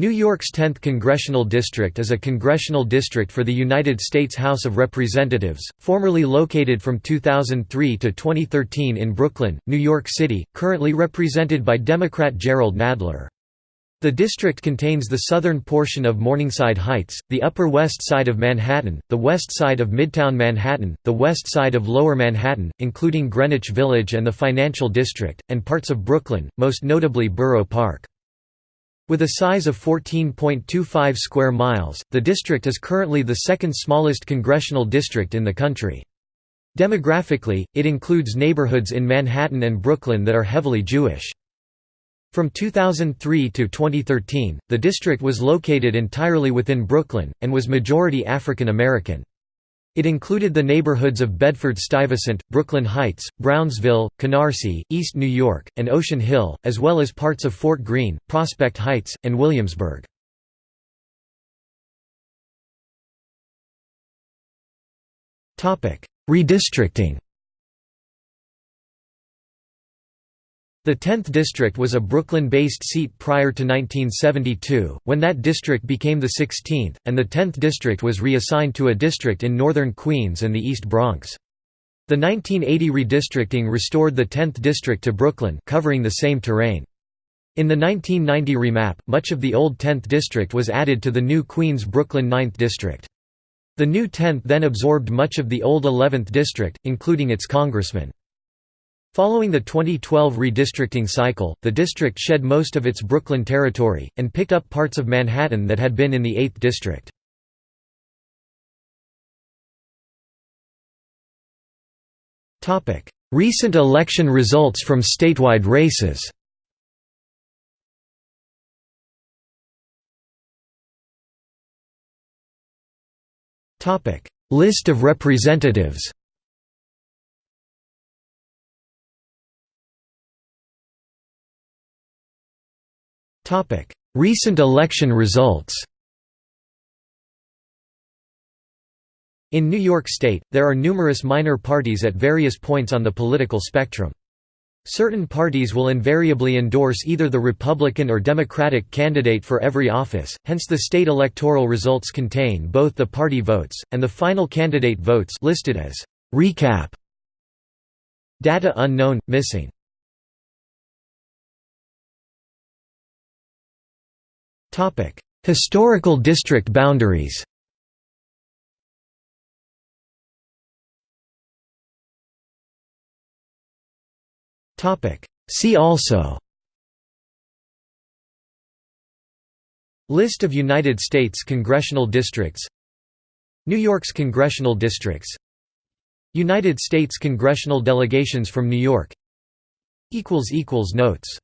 New York's 10th Congressional District is a congressional district for the United States House of Representatives, formerly located from 2003 to 2013 in Brooklyn, New York City, currently represented by Democrat Jerrold Nadler. The district contains the southern portion of Morningside Heights, the Upper West Side of Manhattan, the west side of Midtown Manhattan, the west side of Lower Manhattan, including Greenwich Village and the Financial District, and parts of Brooklyn, most notably Borough Park. With a size of 14.25 square miles, the district is currently the second smallest congressional district in the country. Demographically, it includes neighborhoods in Manhattan and Brooklyn that are heavily Jewish. From 2003 to 2013, the district was located entirely within Brooklyn, and was majority African American. It included the neighborhoods of Bedford-Stuyvesant, Brooklyn Heights, Brownsville, Canarsie, East New York, and Ocean Hill, as well as parts of Fort Greene, Prospect Heights, and Williamsburg. Redistricting The 10th district was a Brooklyn-based seat prior to 1972, when that district became the 16th, and the 10th district was reassigned to a district in northern Queens and the East Bronx. The 1980 redistricting restored the 10th district to Brooklyn covering the same terrain. In the 1990 remap, much of the old 10th district was added to the new Queens-Brooklyn 9th district. The new 10th then absorbed much of the old 11th district, including its congressman. Following the 2012 redistricting cycle, the district shed most of its Brooklyn territory, and picked up parts of Manhattan that had been in the 8th district. Recent election results from statewide races. List of representatives Recent election results In New York State, there are numerous minor parties at various points on the political spectrum. Certain parties will invariably endorse either the Republican or Democratic candidate for every office, hence the state electoral results contain both the party votes, and the final candidate votes listed as «recap». Data unknown, missing Historical district boundaries See also List of United States congressional districts New York's congressional districts United States congressional delegations from New York Notes